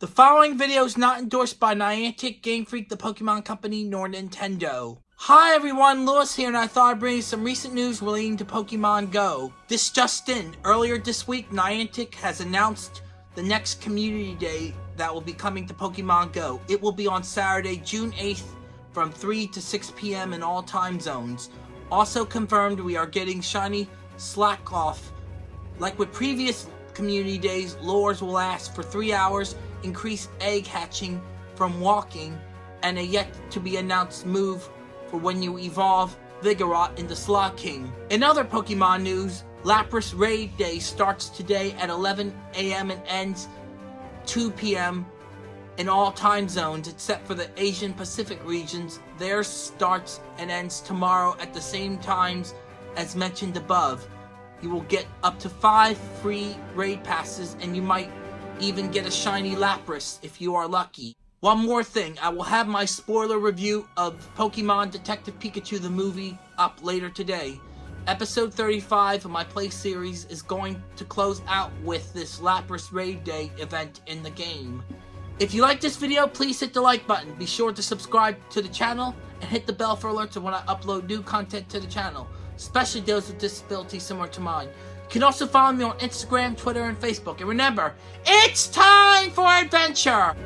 The following video is not endorsed by Niantic, Game Freak, the Pokemon Company, nor Nintendo. Hi everyone, Lewis here, and I thought I'd bring you some recent news relating to Pokemon Go. This just in, earlier this week, Niantic has announced the next Community Day that will be coming to Pokemon Go. It will be on Saturday, June 8th, from 3 to 6 p.m. in all time zones. Also confirmed, we are getting Shiny Slakoth. Like with previous Community Days, lures will last for 3 hours increase egg hatching from walking, and a yet to be announced move for when you evolve Vigoroth into Slaking. In other Pokemon news, Lapras Raid Day starts today at 11 a.m. and ends 2 p.m. in all time zones except for the Asian Pacific regions. Theirs starts and ends tomorrow at the same times as mentioned above. You will get up to 5 free raid passes and you might even get a shiny Lapras if you are lucky. One more thing, I will have my spoiler review of Pokemon Detective Pikachu the movie up later today. Episode 35 of my play series is going to close out with this Lapras Raid Day event in the game. If you like this video, please hit the like button. Be sure to subscribe to the channel and hit the bell for alerts when I upload new content to the channel, especially those with disabilities similar to mine. You can also follow me on Instagram, Twitter, and Facebook. And remember, it's time for adventure!